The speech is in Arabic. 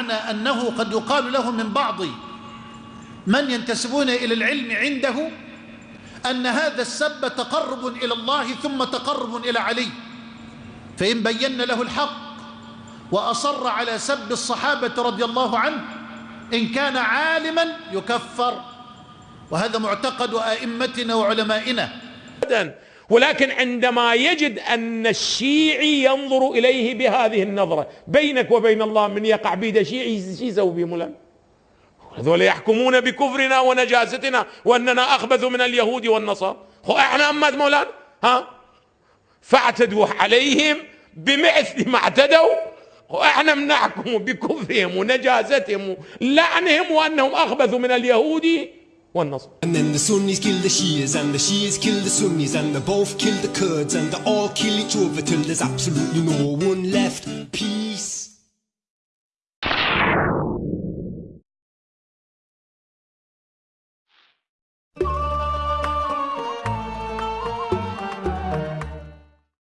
بمعنى أنه قد يقال له من بعض من ينتسبون إلى العلم عنده أن هذا السب تقرب إلى الله ثم تقرب إلى علي فإن بينا له الحق وأصر على سب الصحابة رضي الله عنه إن كان عالما يكفر. وهذا معتقد أئمتنا وعلمائنا. ولكن عندما يجد أن الشيعي ينظر إليه بهذه النظرة بينك وبين الله من يقع بيد شيعي شو يسوي مولانا؟ هذول يحكمون بكفرنا ونجاستنا وأننا أخبث من اليهود والنصارى. إحنا أمات مولانا؟ ها؟ فاعتدوا عليهم بمثل ما اعتدوا. وإحنا بنحكم بكفرهم ونجاستهم ولعنهم وأنهم أخبث من اليهود One Muslim. And then the Sunnis kill the Shias, and the Shias kill the Sunnis, and they both kill the Kurds, and they all kill each other till there's absolutely no one left. Peace.